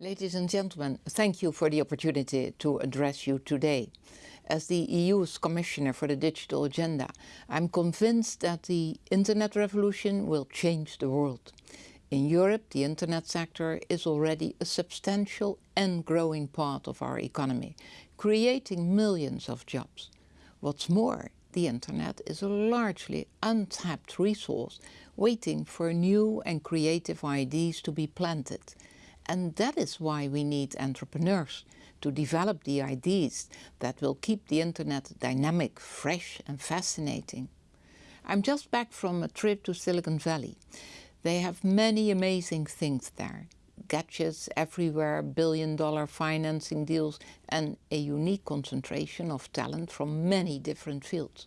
Ladies and gentlemen, thank you for the opportunity to address you today. As the EU's Commissioner for the Digital Agenda, I'm convinced that the Internet revolution will change the world. In Europe, the Internet sector is already a substantial and growing part of our economy, creating millions of jobs. What's more, the Internet is a largely untapped resource waiting for new and creative ideas to be planted and that is why we need entrepreneurs to develop the ideas that will keep the internet dynamic, fresh and fascinating. I'm just back from a trip to Silicon Valley. They have many amazing things there. Gadgets everywhere, billion dollar financing deals and a unique concentration of talent from many different fields.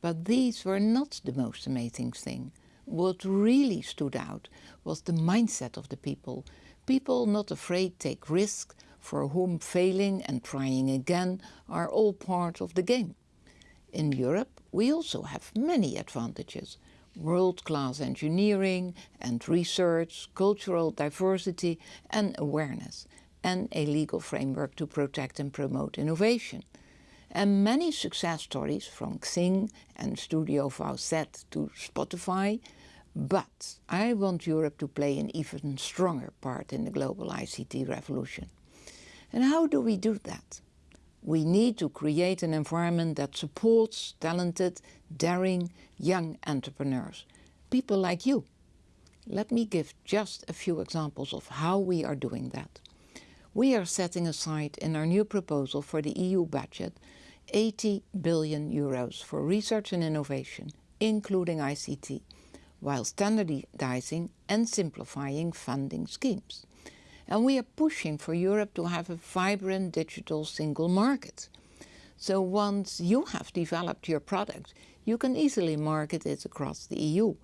But these were not the most amazing thing. What really stood out was the mindset of the people People not afraid take risks, for whom failing and trying again are all part of the game. In Europe, we also have many advantages. World-class engineering and research, cultural diversity and awareness, and a legal framework to protect and promote innovation. And many success stories from Xing and StudiVZ to Spotify but I want Europe to play an even stronger part in the global ICT revolution. And how do we do that? We need to create an environment that supports talented, daring, young entrepreneurs. People like you. Let me give just a few examples of how we are doing that. We are setting aside in our new proposal for the EU budget 80 billion euros for research and innovation, including ICT while standardizing and simplifying funding schemes. And we are pushing for Europe to have a vibrant digital single market. So once you have developed your product, you can easily market it across the EU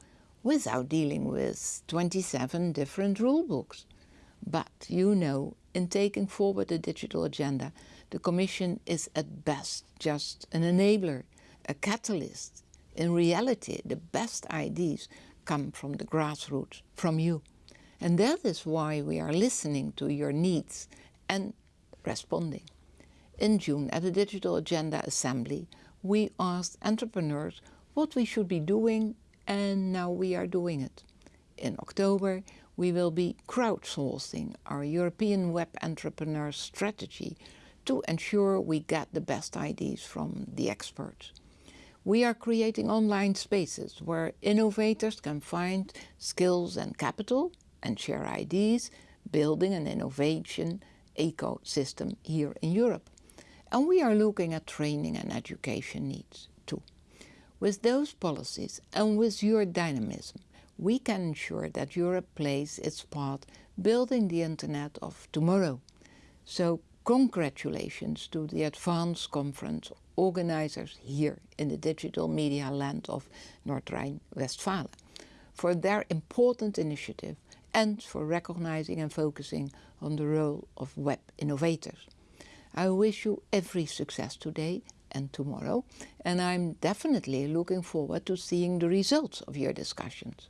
without dealing with 27 different rule books. But you know, in taking forward the digital agenda, the Commission is at best just an enabler, a catalyst. In reality, the best ideas come from the grassroots, from you. And that is why we are listening to your needs and responding. In June at the Digital Agenda Assembly, we asked entrepreneurs what we should be doing and now we are doing it. In October, we will be crowdsourcing our European Web Entrepreneur Strategy to ensure we get the best ideas from the experts. We are creating online spaces where innovators can find skills and capital and share ideas, building an innovation ecosystem here in Europe. And we are looking at training and education needs too. With those policies and with your dynamism, we can ensure that Europe plays its part building the internet of tomorrow. So congratulations to the Advanced Conference organizers here in the digital media land of North Rhine-Westphalia for their important initiative and for recognizing and focusing on the role of web innovators. I wish you every success today and tomorrow and I'm definitely looking forward to seeing the results of your discussions.